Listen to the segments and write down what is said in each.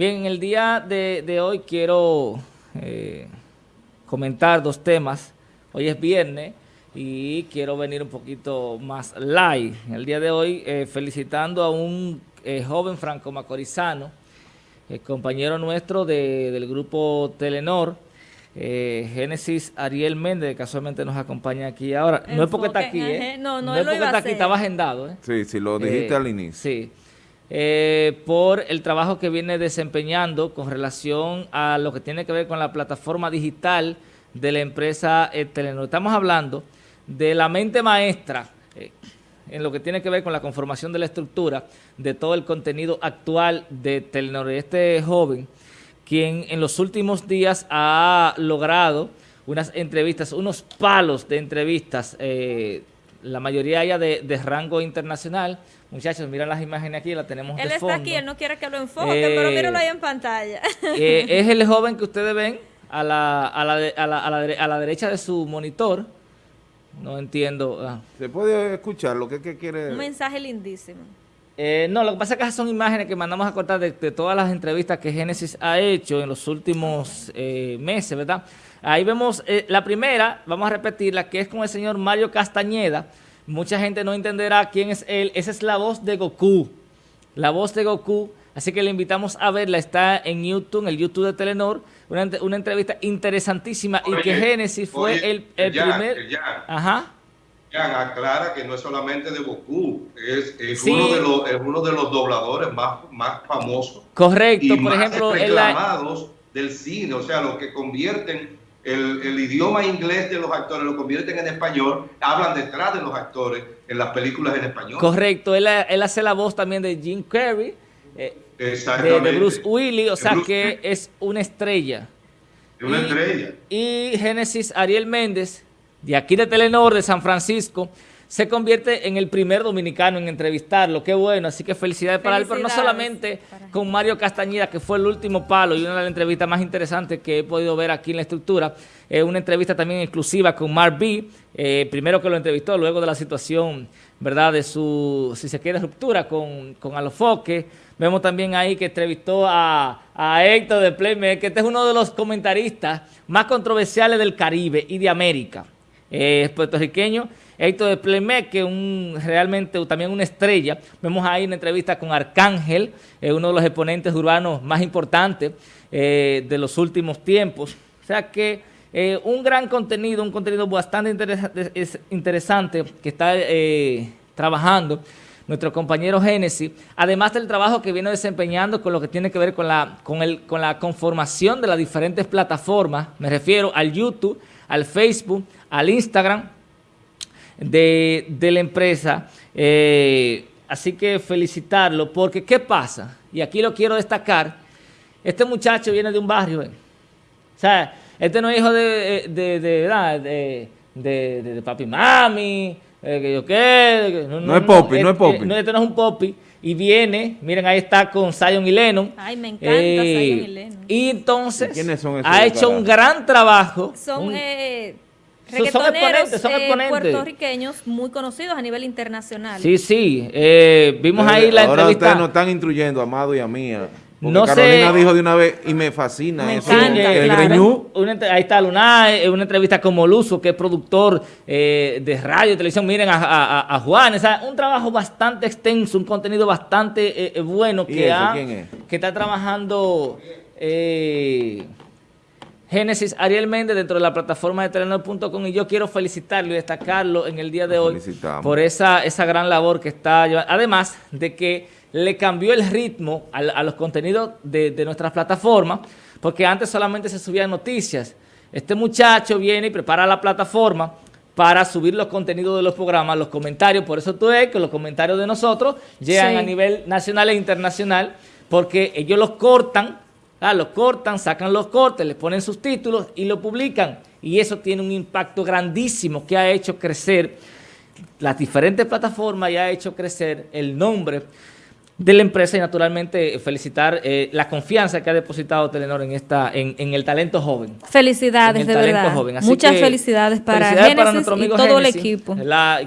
Bien, en el día de, hoy quiero eh, comentar dos temas. Hoy es viernes y quiero venir un poquito más live. El día de hoy eh, felicitando a un eh, joven franco macorizano, compañero nuestro del grupo Telenor, Génesis Ariel Méndez, casualmente nos acompaña aquí ahora. no es porque está aquí, ¿eh? No, no, es porque está aquí, estaba agendado. ¿eh? Sí, sí, lo dijiste al inicio. Sí. Eh, por el trabajo que viene desempeñando con relación a lo que tiene que ver con la plataforma digital de la empresa eh, Telenor. Estamos hablando de la mente maestra eh, en lo que tiene que ver con la conformación de la estructura de todo el contenido actual de Telenor. Este joven, quien en los últimos días ha logrado unas entrevistas, unos palos de entrevistas, la mayoría ya de rango internacional, Muchachos, miren las imágenes aquí, las tenemos él de fondo. Él está aquí, él no quiere que lo enfoque, pero eh, míralo ahí en pantalla. Eh, es el joven que ustedes ven a la, a la, a la, a la, derecha de su monitor. No entiendo. Ah. ¿Se puede escuchar lo que, quiere? Un mensaje lindísimo. Eh, no, lo que pasa es que esas son imágenes que mandamos a cortar de, todas las entrevistas que Génesis ha hecho en los últimos meses, ¿verdad? Ahí vemos la primera, vamos a repetirla, que es con el señor Mario Castañeda, Mucha gente no entenderá quién es él. Esa es la voz de Goku. La voz de Goku. Así que le invitamos a verla. Está en YouTube, en el YouTube de Telenor. Una, entrevista interesantísima y que Génesis fue el, primer... Ya, Ajá. Aclara que no es solamente de Goku, es, uno, de los, es uno de los dobladores más, más famosos. Correcto, por ejemplo... reclamados del cine, o sea, los que convierten el, idioma inglés de los actores lo convierten en español, hablan detrás de los actores en las películas en español. Correcto, él, hace la voz también de Jim Carrey, eh, de, Bruce Willis, o sea que es una estrella. Una estrella. Y Génesis Ariel Méndez, de aquí de Telenor, de San Francisco, se convierte en el primer dominicano en entrevistarlo. Qué bueno, así que felicidades, para él, pero no solamente con Mario Castañeda, que fue el último palo y una de las entrevistas más interesantes que he podido ver aquí en la estructura. Es una entrevista también exclusiva con Mark B, eh, primero que lo entrevistó, luego de la situación, ¿verdad?, de su, si se quiere, ruptura con, con Alofoque. Vemos también ahí que entrevistó a, Héctor de Playmaker, que este es uno de los comentaristas más controversiales del Caribe y de América. Eh, puertorriqueño Héctor de Plemé, que un, realmente también una estrella. Vemos ahí una entrevista con Arcángel, eh, uno de los exponentes urbanos más importantes eh, de los últimos tiempos. O sea que eh, un gran contenido, un contenido bastante interesante que está trabajando nuestro compañero Génesis, además del trabajo que viene desempeñando con lo que tiene que ver con la, con, el, con la conformación de las diferentes plataformas, me refiero al YouTube, al Facebook, al Instagram, de, la empresa. Eh, así que felicitarlo, porque ¿qué pasa? Y aquí lo quiero destacar. Este muchacho viene de un barrio. Eh. O sea, este no es hijo de, de, de, de, de papi mami, eh, que yo qué. No, es Poppy, no, es Poppy. No, este no es un Poppy. Y viene, miren, ahí está con Zion y Lennon. Ay, me encanta Zion y Lennon. Y entonces, ha hecho un gran trabajo. Son reggaetoneros son eh, puertorriqueños muy conocidos a nivel internacional. Sí, sí. Eh, vimos ahí la ahora entrevista. ustedes nos están instruyendo, Amado y a mí. No Carolina dijo de una vez y me fascina me eso. Encanta, el claro. ahí está Luna, una entrevista con Moluso, que es productor eh, de radio y televisión. Miren a, a, Juan, o un trabajo bastante extenso, un contenido bastante bueno que, ha, que está trabajando... Eh, Génesis Ariel Méndez dentro de la plataforma de Telenor.com y yo quiero felicitarlo y destacarlo en el día de hoy por esa, esa gran labor que está llevando. Además de que le cambió el ritmo a, los contenidos de, de nuestras plataformas, porque antes solamente se subían noticias. Este muchacho viene y prepara la plataforma para subir los contenidos de los programas, los comentarios. Por eso tú ves que los comentarios de nosotros llegan a nivel nacional e internacional, porque ellos los cortan Ah, lo cortan, sacan los cortes, le ponen sus títulos y lo publican. Y eso tiene un impacto grandísimo que ha hecho crecer las diferentes plataformas y ha hecho crecer el nombre de la empresa y naturalmente felicitar eh, la confianza que ha depositado Telenor en esta en, el talento joven. Felicidades, de verdad. Muchas felicidades para Génesis y todo el equipo.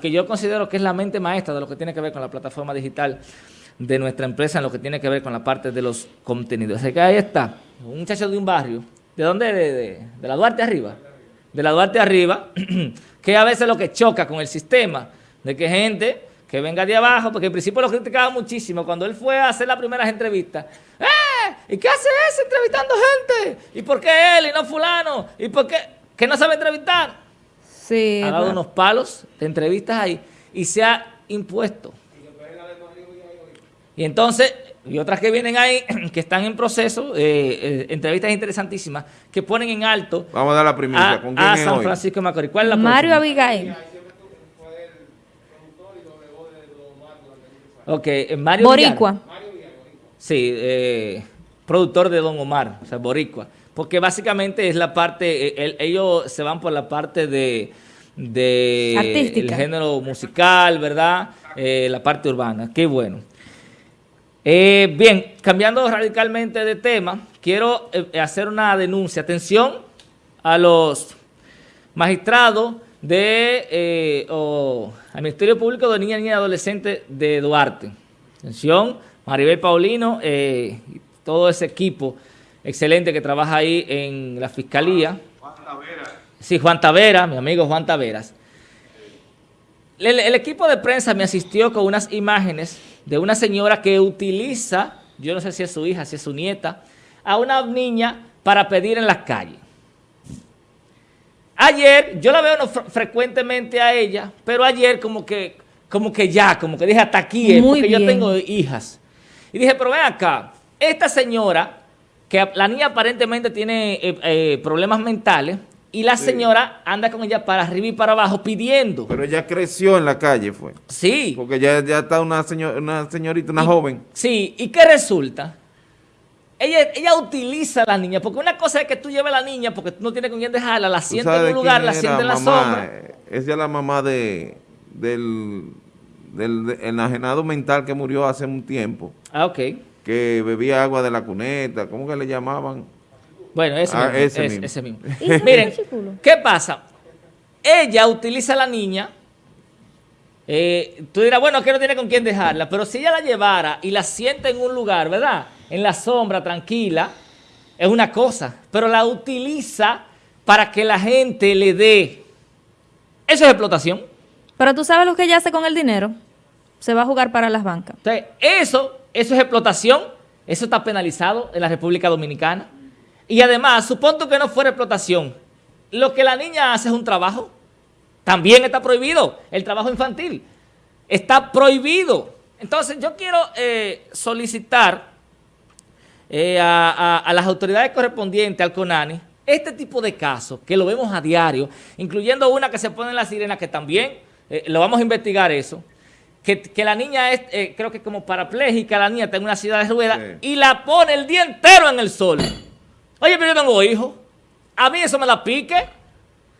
que yo considero que es la mente maestra de lo que tiene que ver con la plataforma digital de nuestra empresa en lo que tiene que ver con la parte de los contenidos. Así que ahí está, un muchacho de un barrio. ¿De dónde? De, la Duarte arriba. De la Duarte arriba, que a veces lo que choca con el sistema, de que gente que venga de abajo, porque al principio lo criticaba muchísimo, cuando él fue a hacer las primeras entrevistas, ¡eh! ¿Y qué hace ese entrevistando gente? ¿Y por qué él y no fulano? ¿Y por qué? ¿Que no sabe entrevistar? Sí. Ha dado unos palos de entrevistas ahí y se ha impuesto. Y entonces, y otras que vienen ahí, que están en proceso, eh, eh, entrevistas interesantísimas, que ponen en alto Vamos a dar la primicia. ¿Con quién a San Francisco de Macorís. ¿Cuál es la Mario Abigail. Ok, eh, Mario Boricua. Sí, eh, productor de Don Omar, o sea, Boricua. Porque básicamente es la parte, ellos se van por la parte de, de el género musical, ¿verdad? la parte urbana. Qué bueno. Eh, bien, cambiando radicalmente de tema, quiero eh, hacer una denuncia. Atención a los magistrados de, eh, al Ministerio Público de Niña, Niña y Adolescente de Duarte. Atención, Maribel Paulino y todo ese equipo excelente que trabaja ahí en la Fiscalía. Juan Taveras. Sí, Juan Taveras, mi amigo Juan Taveras. el equipo de prensa me asistió con unas imágenes de una señora que utiliza, yo no sé si es su hija, si es su nieta, a una niña para pedir en las calles. Ayer, yo la veo frecuentemente a ella, pero ayer como que, como que ya, como que dije hasta aquí, porque yo tengo hijas. Y dije, pero ven acá, esta señora, que la niña aparentemente tiene eh, eh, problemas mentales, y la señora anda con ella para arriba y para abajo pidiendo. Pero ella creció en la calle, fue. Sí. Porque ya, ya está una, una señorita, una joven. Sí, ¿y qué resulta? Ella, ella utiliza a la niña, porque una cosa es que tú lleves a la niña, porque tú no tienes con quién dejarla, la sientes en un lugar, la sientes en la sombra. Es ya la mamá de, del, del enajenado mental que murió hace un tiempo. Ah, ok. Que bebía agua de la cuneta, ¿cómo que le llamaban? Bueno, ese, ah, mismo, ese, mismo. Miren, ¿qué pasa? Ella utiliza a la niña, eh, tú dirás, bueno, que no tiene con quién dejarla, pero si ella la llevara y la sienta en un lugar, ¿verdad? En la sombra, tranquila, es una cosa, pero la utiliza para que la gente le dé. Eso es explotación. Pero tú sabes lo que ella hace con el dinero. Se va a jugar para las bancas. Entonces, eso, eso es explotación. Eso está penalizado en la República Dominicana. Y además, supongo que no fuera explotación. Lo que la niña hace es un trabajo. También está prohibido el trabajo infantil. Está prohibido. Entonces, yo quiero eh, solicitar eh, a, las autoridades correspondientes, al CONANI, este tipo de casos, que lo vemos a diario, incluyendo una que se pone en la sirena, que también eh, lo vamos a investigar eso, que, la niña es, creo que como parapléjica, la niña está en una ciudad de ruedas, y la pone el día entero en el sol. Oye, pero yo tengo hijos. A mí eso me la pique.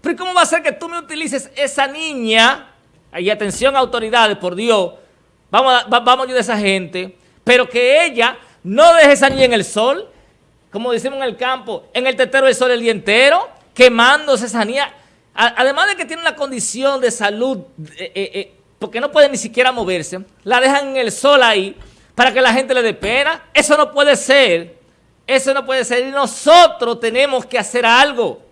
Pero ¿cómo va a ser que tú me utilices esa niña? Y atención, autoridades, por Dios. Vamos a, vamos a ayudar a esa gente. Pero que ella no deje esa niña en el sol. Como decimos en el campo, en el tetero del sol el día entero. Quemándose esa niña. además de que tiene una condición de salud, eh, eh, eh, porque no puede ni siquiera moverse, la dejan en el sol ahí para que la gente le dé pena. Eso no puede ser. Eso no puede ser y nosotros tenemos que hacer algo.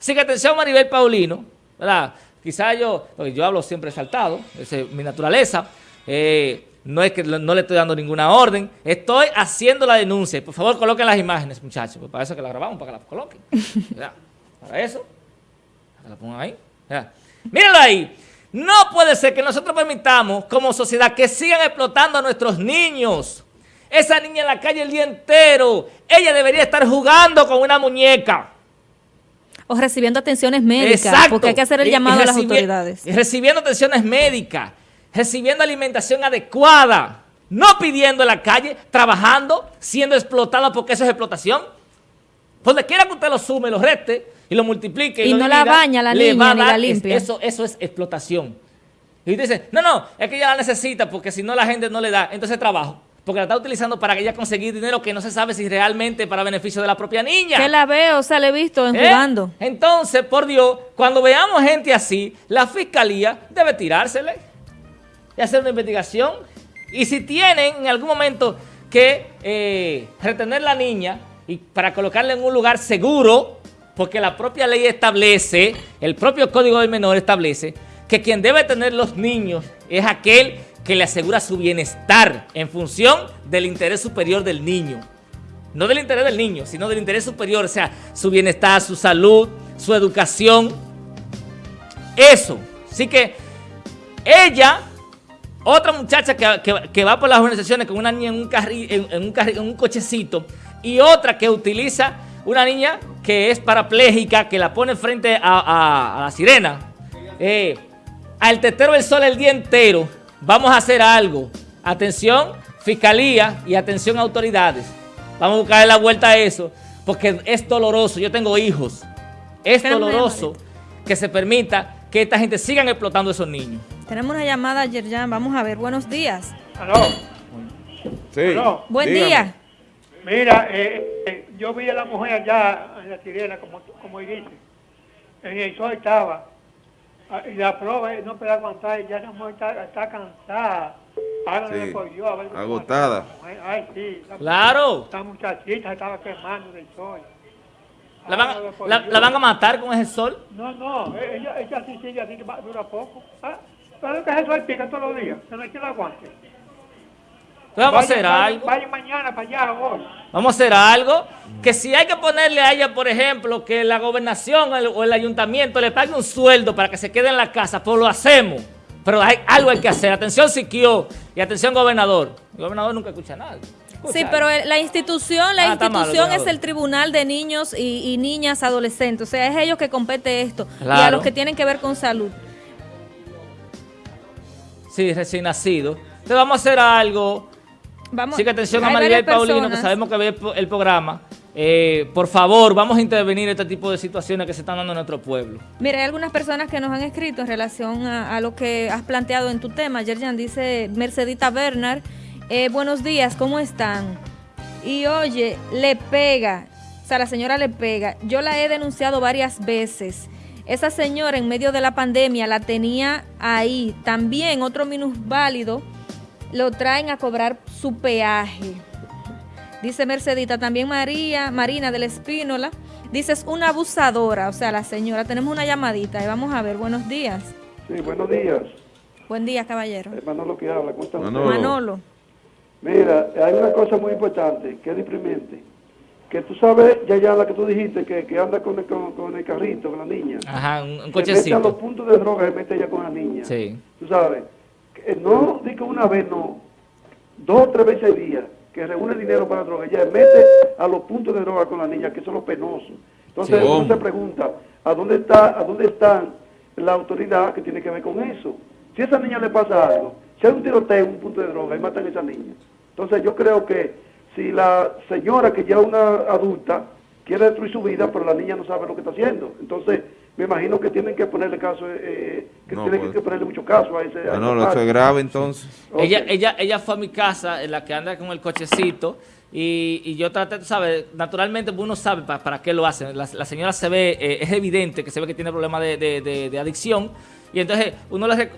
Así que atención Maribel Paulino, ¿verdad? Quizá yo, yo hablo siempre saltado, esa es mi naturaleza. Eh, no es que no le estoy dando ninguna orden, estoy haciendo la denuncia. Por favor, coloquen las imágenes, muchachos, pues para eso que la grabamos, para que las coloquen. Para eso, para que la pongan ahí. Mírenlo ahí. No puede ser que nosotros permitamos como sociedad que sigan explotando a nuestros niños. Esa niña en la calle el día entero. Ella debería estar jugando con una muñeca. O recibiendo atenciones médicas, porque hay que hacer el llamado a las autoridades. Recibiendo atenciones médicas, recibiendo alimentación adecuada, no pidiendo en la calle, trabajando, siendo explotada porque eso es explotación. Donde quiera que usted lo sume, lo reste y lo multiplique. Y, no la baña la niña ni la limpia. Eso, eso es explotación. Y dice, no, no, es que ella la necesita porque si no la gente no le da, entonces trabajo porque la está utilizando para que ella conseguir dinero que no se sabe si realmente para beneficio de la propia niña. Que la veo, o sea, le he visto en ¿Eh? jugando. Entonces, por Dios, cuando veamos gente así, la fiscalía debe tirársele y hacer una investigación Y si tienen en algún momento que eh, retener la niña y para colocarla en un lugar seguro, porque la propia ley establece, el propio Código del Menor establece, que quien debe tener los niños es aquel que le asegura su bienestar en función del interés superior del niño. No del interés del niño, sino del interés superior, o sea, su bienestar, su salud, su educación. Eso. Así que ella, otra muchacha que, va por las organizaciones con una niña en un, en, un, en un cochecito y otra que utiliza una niña que es parapléjica, que la pone frente a, la sirena, eh, al tetero del sol el día entero, vamos a hacer algo. Atención, fiscalía y atención autoridades. Vamos a buscar la vuelta a eso, porque es doloroso. Yo tengo hijos. Es doloroso que se permita que esta gente sigan explotando a esos niños. Tenemos una llamada, Yerjan. Vamos a ver. Buenos días. ¿Aló? Sí. Buen día. Mira, eh, eh, yo vi a la mujer allá en la sirena, como, como dice. En el sol estaba. Ah, y la prueba no puede aguantar, ya la mujer está, está cansada. Sí. Yo, a ver Agotada. Ay, sí. claro. Esta muchachita estaba quemando del sol. ¿La van, la, la, van a matar con ese sol? No, no, e, ella, ella sí sigue así, que dura poco. Ah, pero que sol pica todos los días, que no hay que lo aguante vamos a hacer algo. Vaya mañana para allá hoy. Vamos a hacer algo. Que si hay que ponerle a ella, por ejemplo, que la gobernación o el ayuntamiento le pague un sueldo para que se quede en la casa, pues lo hacemos. Pero hay, algo hay que hacer. Atención Siquio y atención gobernador. El gobernador nunca escucha nada. sí, pero la institución, la ah, institución es el Tribunal de Niños y, Niñas Adolescentes. O sea, es ellos que compete esto. Y a los que tienen que ver con salud. Sí, recién nacido. Entonces vamos a hacer algo Vamos, sí, que atención a Maribel Paulino, que sabemos que ve el programa. Eh, por favor, vamos a intervenir en este tipo de situaciones que se están dando en nuestro pueblo. Mira, hay algunas personas que nos han escrito en relación a, lo que has planteado en tu tema. Yerjan dice, Mercedita Bernard, eh, buenos días, ¿cómo están? Y oye, le pega, o sea, la señora le pega. Yo la he denunciado varias veces. Esa señora en medio de la pandemia la tenía ahí. También otro minusválido lo traen a cobrar su peaje. Dice Mercedita, también María, Marina del Espínola, dice es una abusadora, o sea, la señora, tenemos una llamadita y vamos a ver, buenos días. Sí, buenos días. Buen día, caballero. Manolo que habla, ¿cómo Manolo. Manolo. Mira, hay una cosa muy importante, que es deprimente, que tú sabes, ya ya la que tú dijiste, que, que anda con el, con, el carrito, con la niña. Ajá, un, cochecito. mete a los puntos de droga, se mete ella con la niña. Sí. Tú sabes eh, no digo una vez, no, dos o tres veces al día, que reúne dinero para droga, ya mete a los puntos de droga con la niña, que son los penosos. Entonces uno se pregunta, ¿a dónde está, a dónde está la autoridad que tiene que ver con eso? Si a esa niña le pasa algo, si hay un tiroteo, un punto de droga y matan a esa niña. Entonces yo creo que si la señora que ya es una adulta quiere destruir su vida, pero la niña no sabe lo que está haciendo. Entonces, me imagino que tienen que ponerle caso, eh, eh que tienen pues. que ponerle mucho caso a ese. No, no, eso es grave entonces. Ella, ella, ella fue a mi casa, en la que anda con el cochecito, y, y yo traté, ¿sabes? Naturalmente uno sabe para, qué lo hacen. La, señora se ve, eh, es evidente que se ve que tiene problemas de, de, de, adicción, y entonces uno le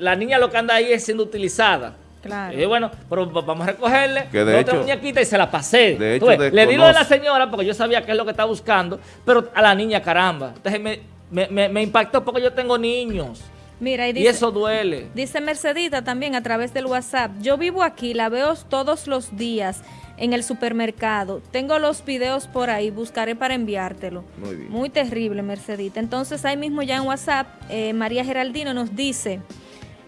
la niña lo que anda ahí es siendo utilizada. Claro. Y bueno, pero vamos a recogerle que de otra muñequita y se la pasé. De hecho, le di lo de la señora porque yo sabía qué es lo que está buscando, pero a la niña, caramba. Entonces me, me, me, impactó porque yo tengo niños. Mira, y, y, eso duele. Dice Mercedita también a través del WhatsApp. Yo vivo aquí, la veo todos los días en el supermercado. Tengo los videos por ahí, buscaré para enviártelo. Muy bien. Muy terrible, Mercedita. Entonces ahí mismo ya en WhatsApp, eh, María Geraldino nos dice,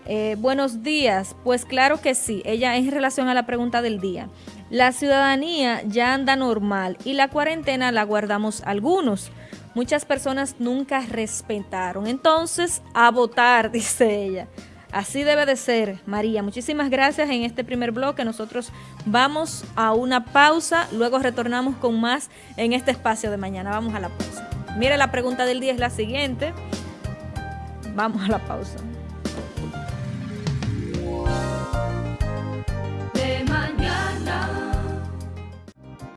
eh, buenos días. Pues claro que sí, ella en relación a la pregunta del día. La ciudadanía ya anda normal y la cuarentena la guardamos algunos muchas personas nunca respetaron. Entonces, a votar, dice ella. Así debe de ser, María. Muchísimas gracias en este primer bloque. Nosotros vamos a una pausa, luego retornamos con más en este espacio de mañana. Vamos a la pausa. Mire, la pregunta del día es la siguiente. Vamos a la pausa.